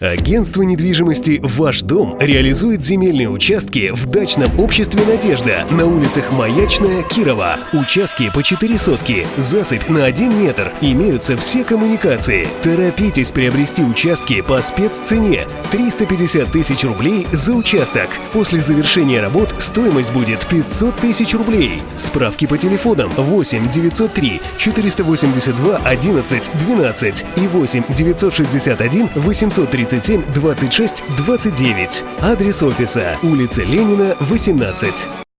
Агентство недвижимости «Ваш дом» реализует земельные участки в дачном обществе «Надежда» на улицах Маячная, Кирова. Участки по 4 сотки, засыпь на 1 метр, имеются все коммуникации. Торопитесь приобрести участки по спеццене – 350 тысяч рублей за участок. После завершения работ стоимость будет 500 тысяч рублей. Справки по телефонам 8 903 482 11 12 и 8 961 830 37 26 29. Адрес офиса. Улица Ленина, 18.